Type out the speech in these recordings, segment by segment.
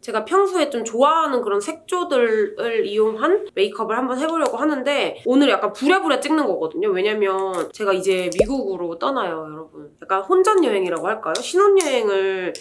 제가 평소에 좀 좋아하는 그런 색조들을 이용한 메이크업을 한번 해보려고 하는데 오늘 약간 부랴부랴 찍는 거거든요. 왜냐면 제가 이제 미국으로 떠나요, 여러분. 약간 혼전 여행이라고 할까요? 신혼여행을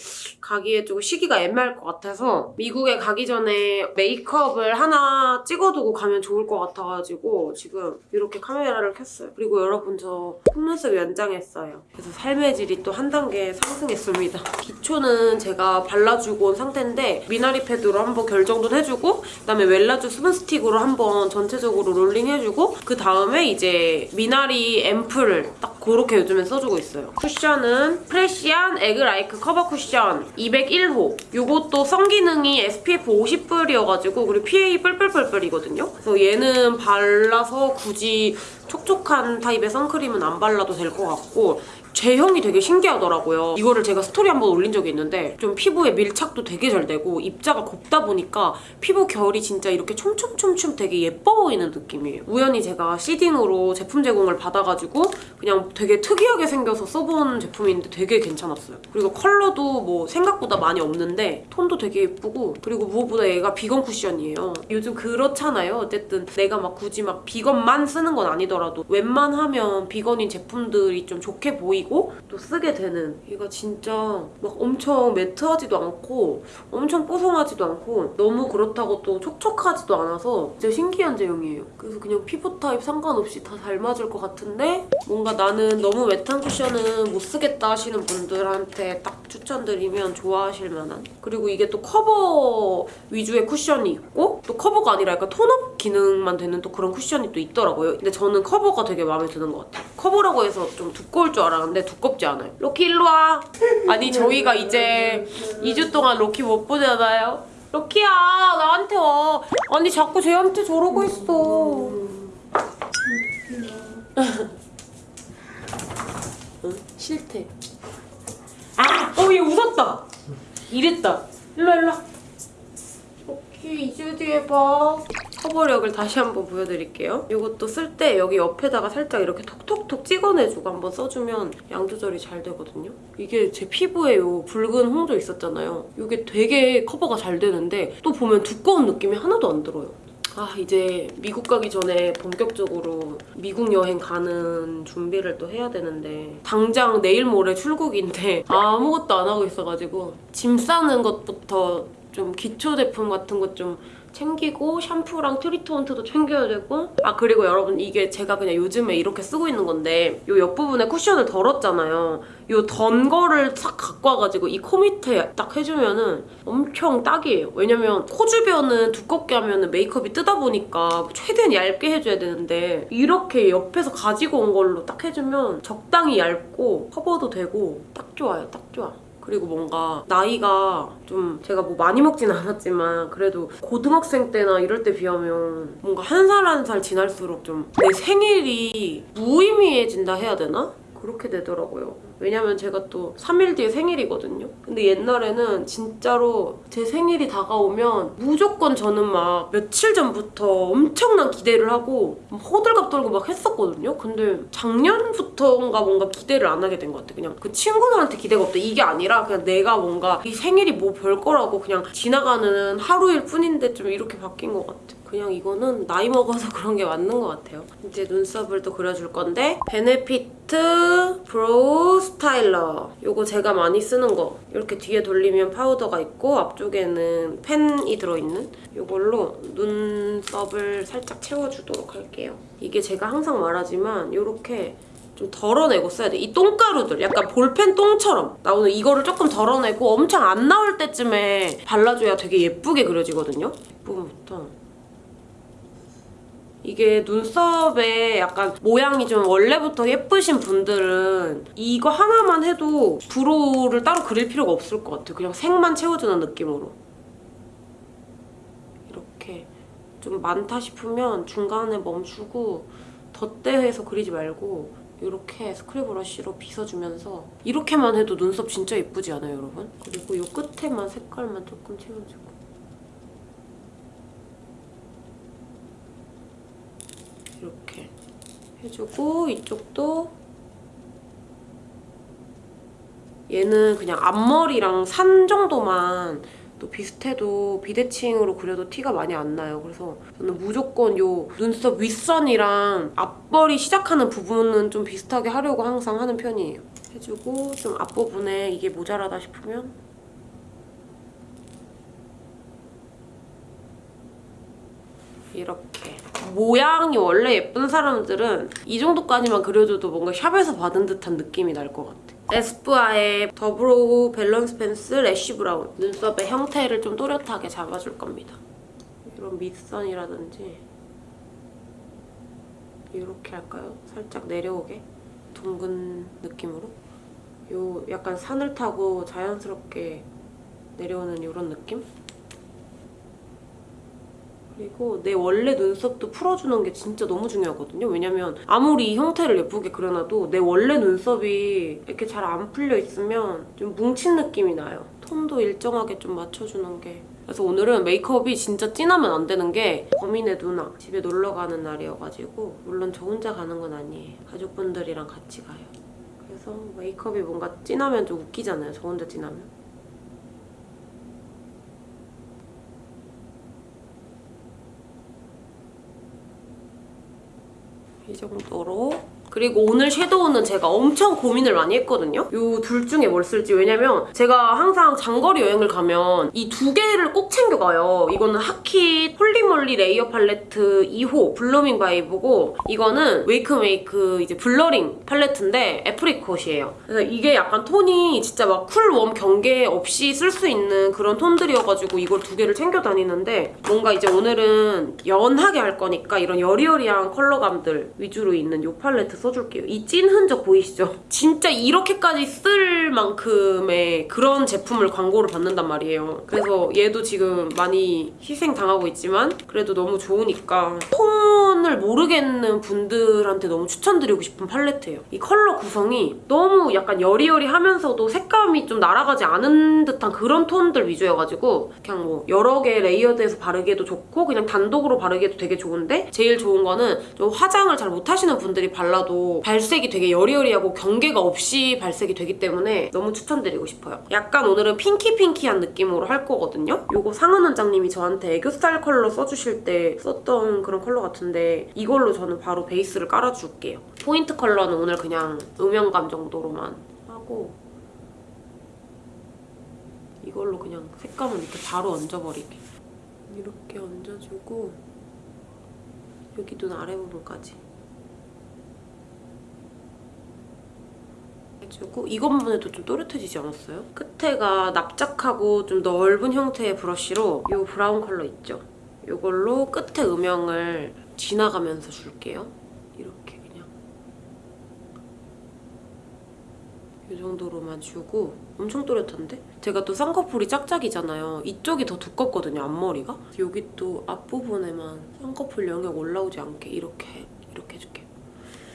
가기에 조금 시기가 애매할 것 같아서 미국에 가기 전에 메이크업을 하나 찍어두고 가면 좋을 것 같아가지고 지금 이렇게 카메라를 켰어요. 그리고 여러분 저 속눈썹 연장했어요. 그래서 삶의 질이 또 한 단계 상승했습니다. 기초는 제가 발라주고 온 상태인데 미나리 패드로 한번 결 정돈 해주고 그다음에 웰라주 수분 스틱으로 한번 전체적으로 롤링 해주고 그 다음에 이제 미나리 앰플을 딱 그렇게 요즘엔 써주고 있어요. 쿠션은 프레시안 에그라이크 커버 쿠션 201호 이것도 선 기능이 SPF 50뿔이어가지고 그리고 PA 뿔뿔뿔뿔이거든요. 그래서 얘는 발라서 굳이 촉촉한 타입의 선크림은 안 발라도 될 것 같고 제형이 되게 신기하더라고요. 이거를 제가 스토리 한번 올린 적이 있는데 좀 피부에 밀착도 되게 잘 되고 입자가 곱다 보니까 피부 결이 진짜 이렇게 촘촘촘촘 되게 예뻐 보이는 느낌이에요. 우연히 제가 seeding으로 제품 제공을 받아가지고 그냥 되게 특이하게 생겨서 써본 제품인데 되게 괜찮았어요. 그리고 컬러도 뭐 생각보다 많이 없는데 톤도 되게 예쁘고 그리고 무엇보다 얘가 비건 쿠션이에요. 요즘 그렇잖아요. 어쨌든 내가 막 굳이 막 비건만 쓰는 건 아니더라도 웬만하면 비건인 제품들이 좀 좋게 보이 고 또 쓰게 되는 얘가 진짜 막 엄청 matte하지도 않고 엄청 뽀송하지도 않고 너무 그렇다고 또 촉촉하지도 않아서 진짜 신기한 제형이에요. 그래서 그냥 피부 타입 상관없이 다 잘 맞을 것 같은데 뭔가 나는 너무 wet한 쿠션은 못 쓰겠다 하시는 분들한테 딱 추천드리면 좋아하실 만한 그리고 이게 또 커버 위주의 쿠션이 있고 또 커버가 아니라 약간 tone up 기능만 되는 또 그런 쿠션이 또 있더라고요. 근데 저는 커버가 되게 마음에 드는 것 같아요. 커버라고 해서 좀 두꺼울 줄 알았는데 두껍지 않아요. 로키 일로 와. 아니 저희가 이제 2주 동안 로키 못 보잖아요. 로키야 나한테 와. 아니 자꾸 쟤한테 저러고 있어. 응? 싫대. 아! 어, 얘 웃었다. 이랬다. 일로 일로. 로키 2주 뒤에 봐. 커버력을 다시 한번 보여드릴게요. 이것도 쓸 때 여기 옆에다가 살짝 이렇게 톡톡톡 찍어내주고 한번 써주면 양 조절이 잘 되거든요. 이게 제 피부에 요 붉은 홍조 있었잖아요. 이게 되게 커버가 잘 되는데 또 보면 두꺼운 느낌이 하나도 안 들어요. 아 이제 미국 가기 전에 본격적으로 미국 여행 가는 준비를 또 해야 되는데 당장 내일 모레 출국인데 아무것도 안 하고 있어가지고 짐 싸는 것부터 좀 기초 제품 같은 것좀 챙기고 샴푸랑 트리트먼트도 챙겨야 되고. 아 그리고 여러분 이게 제가 그냥 요즘에 이렇게 쓰고 있는 건데 이 옆부분에 쿠션을 덜었잖아요. 이 던 거를 싹 갖고 와가지고 이 코 밑에 딱 해주면은 엄청 딱이에요. 왜냐면 코 주변은 두껍게 하면 메이크업이 뜨다 보니까 최대한 얇게 해줘야 되는데 이렇게 옆에서 가지고 온 걸로 딱 해주면 적당히 얇고 커버도 되고 딱 좋아요 딱 좋아 그리고 뭔가 나이가 좀 제가 뭐 많이 먹진 않았지만 그래도 고등학생 때나 이럴 때 비하면 뭔가 한 살 한살 지날수록 좀 내 생일이 무의미해진다 해야 되나? 그렇게 되더라고요. 왜냐면 제가 또 3일 뒤에 생일이거든요. 근데 옛날에는 진짜로 제 생일이 다가오면 무조건 저는 막 며칠 전부터 엄청난 기대를 하고 막 호들갑 떨고 막 했었거든요. 근데 작년부터인가 뭔가 기대를 안 하게 된 것 같아. 그냥 그 친구들한테 기대가 없다 이게 아니라 그냥 내가 뭔가 이 생일이 뭐 별 거라고 그냥 지나가는 하루일 뿐인데 좀 이렇게 바뀐 것 같아. 그냥 이거는 나이 먹어서 그런 게 맞는 것 같아요. 이제 눈썹을 또 그려줄 건데 베네피트 브로우 스타일러 이거 제가 많이 쓰는 거 이렇게 뒤에 돌리면 파우더가 있고 앞쪽에는 펜이 들어있는 이걸로 눈썹을 살짝 채워주도록 할게요. 이게 제가 항상 말하지만 이렇게 좀 덜어내고 써야 돼. 이 똥가루들 약간 볼펜 똥처럼 나오는 이거를 조금 덜어내고 엄청 안 나올 때쯤에 발라줘야 되게 예쁘게 그려지거든요. 이 부분부터 이게 눈썹에 약간 모양이 좀 원래부터 예쁘신 분들은 이거 하나만 해도 brow를 따로 그릴 필요가 없을 것 같아요. 그냥 색만 채워주는 느낌으로. 이렇게 좀 많다 싶으면 중간에 멈추고 덧대해서 그리지 말고 이렇게 screw brush로 빗어주면서 이렇게만 해도 눈썹 진짜 예쁘지 않아요, 여러분? 그리고 이 끝에만 색깔만 조금 채워주고 이렇게 해주고 이쪽도 얘는 그냥 앞머리랑 산 정도만 또 비슷해도 비대칭으로 그려도 티가 많이 안 나요. 그래서 저는 무조건 요 눈썹 윗선이랑 앞머리 시작하는 부분은 좀 비슷하게 하려고 항상 하는 편이에요. 해주고 좀 앞부분에 이게 모자라다 싶으면 이렇게 모양이 원래 예쁜 사람들은 이 정도까지만 그려줘도 뭔가 샵에서 받은 듯한 느낌이 날 것 같아. 에스쁘아의 더브로우 밸런스 펜슬 ash brown 눈썹의 형태를 좀 또렷하게 잡아줄 겁니다. 이런 밑선이라든지 이렇게 할까요? 살짝 내려오게 둥근 느낌으로 요 약간 산을 타고 자연스럽게 내려오는 이런 느낌? 그리고 내 원래 눈썹도 풀어주는 게 진짜 너무 중요하거든요. 왜냐면 아무리 이 형태를 예쁘게 그려놔도 내 원래 눈썹이 이렇게 잘 안 풀려 있으면 좀 뭉친 느낌이 나요. 톤도 일정하게 좀 맞춰주는 게. 그래서 오늘은 메이크업이 진짜 진하면 안 되는 게 범인의 누나 집에 놀러 가는 날이어가지고 물론 저 혼자 가는 건 아니에요. 가족분들이랑 같이 가요. 그래서 메이크업이 뭔가 진하면 좀 웃기잖아요. 저 혼자 진하면. 이 정도로 그리고 오늘 섀도우는 제가 엄청 고민을 많이 했거든요. 이 둘 중에 뭘 쓸지. 왜냐면 제가 항상 장거리 여행을 가면 이 두 개를 꼭 챙겨가요. 이거는 하키 폴리몰리 레이어 팔레트 2호 블루밍 바이브고 이거는 웨이크메이크 이제 블러링 팔레트인데 apricot이에요. 그래서 이게 약간 톤이 진짜 막 cool, warm 경계 없이 쓸 수 있는 그런 톤들이어가지고 이걸 두 개를 챙겨 다니는데 뭔가 이제 오늘은 연하게 할 거니까 이런 여리여리한 컬러감들 위주로 있는 이 팔레트 써줄게요. 이 찐 흔적 보이시죠? 진짜 이렇게까지 쓸 만큼의 그런 제품을 광고를 받는단 말이에요. 그래서 얘도 지금 많이 희생당하고 있지만 그래도 너무 좋으니까 톤을 모르겠는 분들한테 너무 추천드리고 싶은 팔레트예요. 이 컬러 구성이 너무 약간 여리여리하면서도 색감이 좀 날아가지 않은 듯한 그런 톤들 위주여가지고 그냥 뭐 여러 개 layered해서 바르기에도 좋고 그냥 단독으로 바르기에도 되게 좋은데 제일 좋은 거는 좀 화장을 잘 못하시는 분들이 발라도 발색이 되게 여리여리하고 경계가 없이 발색이 되기 때문에 너무 추천드리고 싶어요. 약간 오늘은 핑키핑키한 느낌으로 할 거거든요. 이거 상은 원장님이 저한테 애교살 컬러 써주실 때 썼던 그런 컬러 같은데 이걸로 저는 바로 베이스를 깔아줄게요. 포인트 컬러는 오늘 그냥 음영감 정도로만 하고 이걸로 그냥 색감을 이렇게 바로 얹어버리게. 이렇게 얹어주고 여기 눈 아래 부분까지. 해주고 이것만 해도 좀 또렷해지지 않았어요? 끝에가 납작하고 좀 넓은 형태의 브러쉬로 이 브라운 컬러 있죠? 이걸로 끝에 음영을 지나가면서 줄게요. 이렇게 그냥 이 정도로만 주고 엄청 또렷한데? 제가 또 쌍꺼풀이 짝짝이잖아요. 이쪽이 더 두껍거든요, 앞머리가. 여기 또 앞부분에만 쌍꺼풀 영역 올라오지 않게 이렇게 이렇게 해줄게요.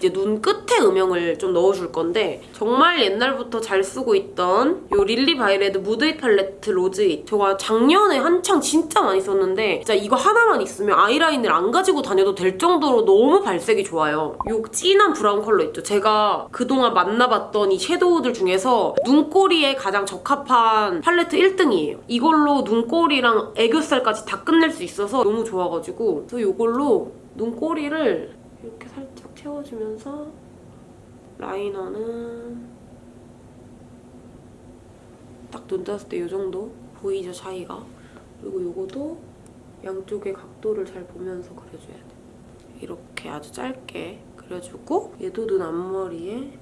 이제 눈 끝에 음영을 좀 넣어줄 건데 정말 옛날부터 잘 쓰고 있던 이 릴리바이레드 무드잇 팔레트 로즈잇 제가 작년에 한창 진짜 많이 썼는데 진짜 이거 하나만 있으면 아이라인을 안 가지고 다녀도 될 정도로 너무 발색이 좋아요. 이 진한 브라운 컬러 있죠? 제가 그동안 만나봤던 이 섀도우들 중에서 눈꼬리에 가장 적합한 팔레트 1등이에요. 이걸로 눈꼬리랑 애교살까지 다 끝낼 수 있어서 너무 좋아가지고 그래서 이걸로 눈꼬리를 이렇게 살짝 채워주면서 라이너는 딱 눈 떴을 때 이 정도 보이죠 차이가? 그리고 이거도 양쪽의 각도를 잘 보면서 그려줘야 돼. 이렇게 아주 짧게 그려주고 얘도 눈 앞머리에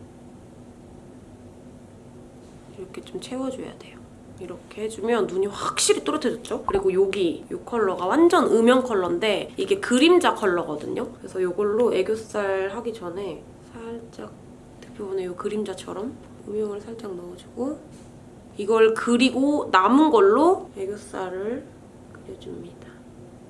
이렇게 좀 채워줘야 돼요 이렇게 해주면 눈이 확실히 또렷해졌죠? 그리고 여기 이 컬러가 완전 음영 컬러인데 이게 그림자 컬러거든요? 그래서 이걸로 애교살 하기 전에 살짝 대부분의 이 그림자처럼 음영을 살짝 넣어주고 이걸 그리고 남은 걸로 애교살을 그려줍니다.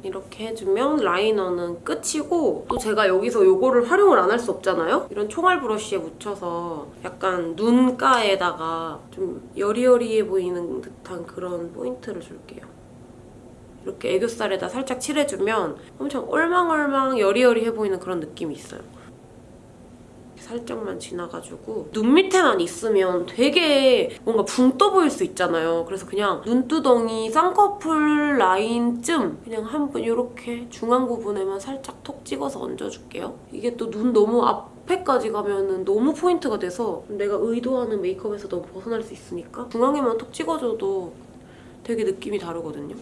이렇게 해주면 라이너는 끝이고 또 제가 여기서 이거를 활용을 안 할 수 없잖아요? 이런 총알 브러쉬에 묻혀서 약간 눈가에다가 좀 여리여리해 보이는 듯한 그런 포인트를 줄게요. 이렇게 애교살에다 살짝 칠해주면 엄청 얼망얼망 여리여리해 보이는 그런 느낌이 있어요. 살짝만 지나가지고 눈 밑에만 있으면 되게 뭔가 붕 떠 보일 수 있잖아요. 그래서 그냥 눈두덩이 쌍꺼풀 라인쯤 그냥 한번 이렇게 중앙 부분에만 살짝 톡 찍어서 얹어줄게요. 이게 또 눈 너무 앞에까지 가면은 너무 포인트가 돼서 내가 의도하는 메이크업에서 너무 벗어날 수 있으니까 중앙에만 톡 찍어줘도 되게 느낌이 다르거든요.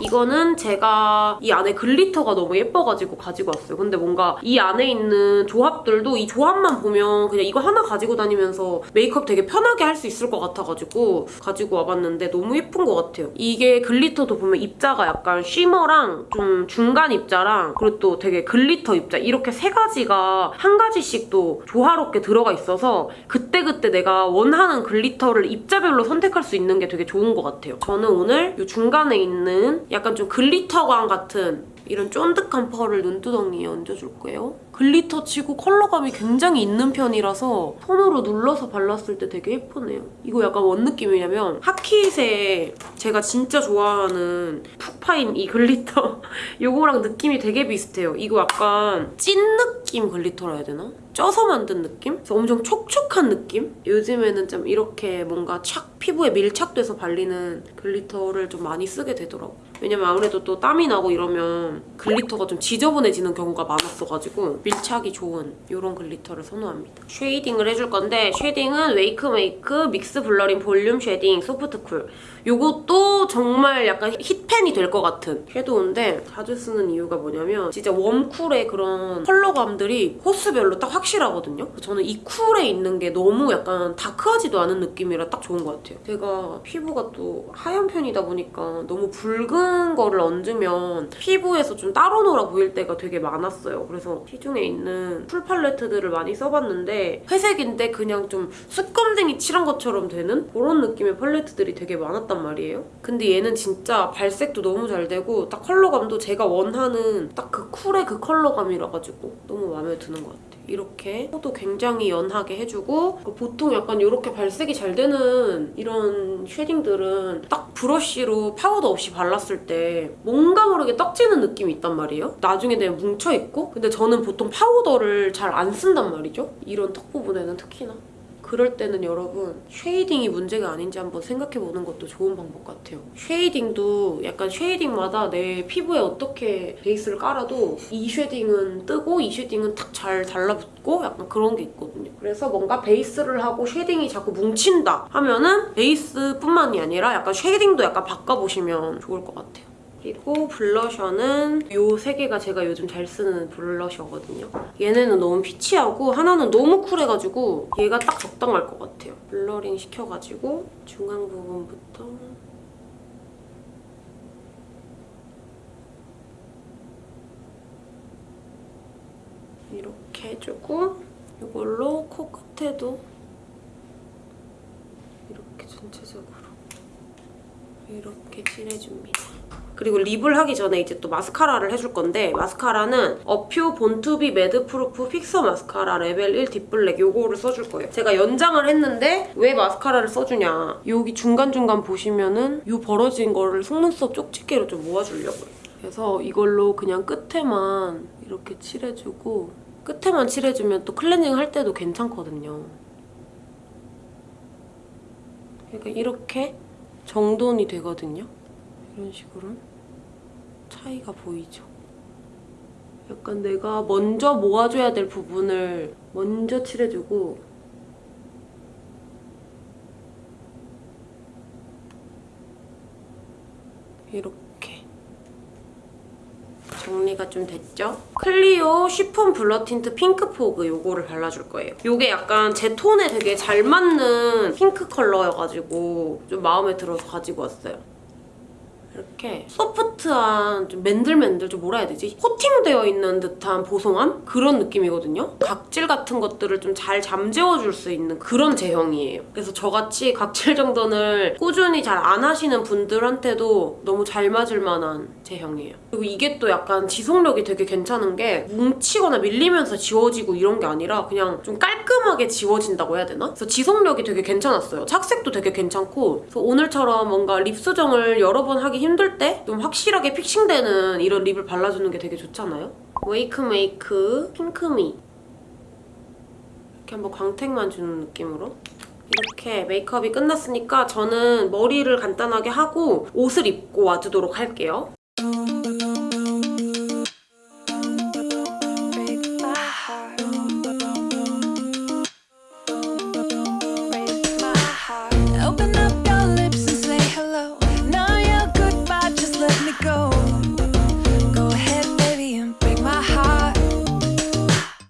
이거는 제가 이 안에 glitter가 너무 예뻐가지고 가지고 왔어요. 근데 뭔가 이 안에 있는 조합들도 이 조합만 보면 그냥 이거 하나 가지고 다니면서 메이크업 되게 편하게 할 수 있을 것 같아가지고 가지고 와봤는데 너무 예쁜 것 같아요. 이게 glitter도 보면 입자가 약간 shimmer랑 좀 중간 입자랑 그리고 또 되게 glitter 입자 이렇게 세 가지가 한 가지씩 또 조화롭게 들어가 있어서 그때그때 내가 원하는 glitter를 입자별로 선택할 수 있는 게 되게 좋은 것 같아요. 저는 오늘 이 중간에 있는 약간 좀 glitter감 같은 이런 쫀득한 펄을 눈두덩이에 얹어줄 거예요. glitter 치고 컬러감이 굉장히 있는 편이라서 손으로 눌러서 발랐을 때 되게 예쁘네요. 이거 약간 뭔 느낌이냐면 하키색 제가 진짜 좋아하는 푹 파인 이 glitter 이거랑 느낌이 되게 비슷해요. 이거 약간 찐 느낌 glitter라 해야 되나? 쪄서 만든 느낌? 그래서 엄청 촉촉한 느낌? 요즘에는 좀 이렇게 뭔가 착 피부에 밀착돼서 발리는 glitter를 좀 많이 쓰게 되더라고요. 왜냐면 아무래도 또 땀이 나고 이러면 glitter가 좀 지저분해지는 경우가 많았어가지고 밀착이 좋은 이런 glitter를 선호합니다. shading을 해줄 건데 shading은 웨이크 메이크 mix blurring volume shading soft cool 이것도 정말 약간 hit pan이 될 것 같은 섀도우인데 자주 쓰는 이유가 뭐냐면 진짜 warm cool의 그런 컬러감들이 호수별로 딱 확실하거든요. 저는 이 cool에 있는 게 너무 약간 dark하지도 않은 느낌이라 딱 좋은 것 같아요. 제가 피부가 또 하얀 편이다 보니까 너무 붉은 거를 얹으면 피부에서 좀 따로 놀아 보일 때가 되게 많았어요. 그래서 시중에 있는 cool 팔레트들을 많이 써봤는데 회색인데 그냥 좀 숯검댕이 칠한 것처럼 되는 그런 느낌의 팔레트들이 되게 많았단 말이에요. 근데 얘는 진짜 발색도 너무 잘 되고 딱 컬러감도 제가 원하는 딱 그 cool의 그 컬러감이라 가지고 너무 마음에 드는 것 같아요. 이렇게 코도 굉장히 연하게 해주고 보통 약간 이렇게 발색이 잘 되는 이런 shading들은 딱 브러쉬로 파우더 없이 발랐을 때 뭔가 모르게 떡지는 느낌이 있단 말이에요. 나중에 되면 뭉쳐있고 근데 저는 보통 파우더를 잘 안 쓴단 말이죠. 이런 턱 부분에는 특히나. 그럴 때는 여러분 shading이 문제가 아닌지 한번 생각해보는 것도 좋은 방법 같아요. shading도 약간 shading마다 내 피부에 어떻게 베이스를 깔아도 이 shading은 뜨고 이 shading은 탁 잘 달라붙고 약간 그런 게 있거든요. 그래서 뭔가 베이스를 하고 shading이 자꾸 뭉친다 하면은 베이스뿐만이 아니라 약간 shading도 약간 바꿔보시면 좋을 것 같아요. 그리고 블러셔는 이 세 개가 제가 요즘 잘 쓰는 블러셔거든요. 얘네는 너무 peach하고 하나는 너무 cool해가지고 얘가 딱 적당할 것 같아요. blurring 시켜가지고 중앙 부분부터 이렇게 해주고 이걸로 코끝에도 이렇게 전체적으로 이렇게 칠해줍니다. 그리고 lip을 하기 전에 이제 또 마스카라를 해줄 건데 마스카라는 어퓨 born to be madproof fixer mascara level 1 deep black 요거를 써줄 거예요. 제가 연장을 했는데 왜 마스카라를 써주냐 여기 중간중간 보시면은 요 벌어진 거를 속눈썹 쪽집게로 좀 모아주려고요. 그래서 이걸로 그냥 끝에만 이렇게 칠해주고 끝에만 칠해주면 또 클렌징 할 때도 괜찮거든요. 그러니까 이렇게 정돈이 되거든요. 이런 식으로 차이가 보이죠? 약간 내가 먼저 모아줘야 될 부분을 먼저 칠해주고 이렇게 정리가 좀 됐죠? 클리오 chiffon blur tint pink fog 요거를 발라줄 거예요. 요게 약간 제 톤에 되게 잘 맞는 핑크 컬러여가지고 좀 마음에 들어서 가지고 왔어요. 이렇게 소프트한 좀 맨들맨들 좀 뭐라 해야 되지? 코팅되어 있는 듯한 보송함? 그런 느낌이거든요. 각질 같은 것들을 좀 잘 잠재워줄 수 있는 그런 제형이에요. 그래서 저같이 각질 정돈을 꾸준히 잘 안 하시는 분들한테도 너무 잘 맞을 만한 제형이에요. 그리고 이게 또 약간 지속력이 되게 괜찮은 게 뭉치거나 밀리면서 지워지고 이런 게 아니라 그냥 좀 깔끔하게 지워진다고 해야 되나? 그래서 지속력이 되게 괜찮았어요. 착색도 되게 괜찮고 그래서 오늘처럼 뭔가 립 수정을 여러 번 하기 힘들 때 좀 확실하게 픽싱되는 이런 립을 발라주는 게 되게 좋잖아요? 웨이크메이크 핑크미 이렇게 한번 광택만 주는 느낌으로 이렇게 메이크업이 끝났으니까 저는 머리를 간단하게 하고 옷을 입고 와주도록 할게요.